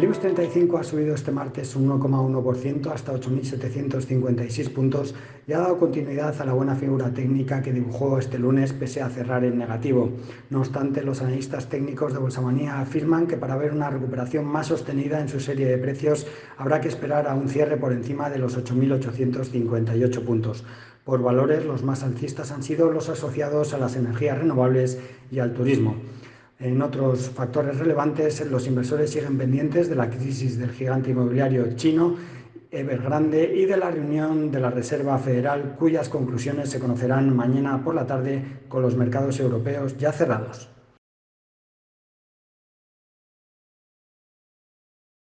El IBEX 35 ha subido este martes un 1,1% hasta 8.756 puntos y ha dado continuidad a la buena figura técnica que dibujó este lunes pese a cerrar en negativo. No obstante, los analistas técnicos de Bolsamanía afirman que para ver una recuperación más sostenida en su serie de precios habrá que esperar a un cierre por encima de los 8.858 puntos. Por valores, los más alcistas han sido los asociados a las energías renovables y al turismo. En otros factores relevantes, los inversores siguen pendientes de la crisis del gigante inmobiliario chino Evergrande y de la reunión de la Reserva Federal, cuyas conclusiones se conocerán mañana por la tarde con los mercados europeos ya cerrados.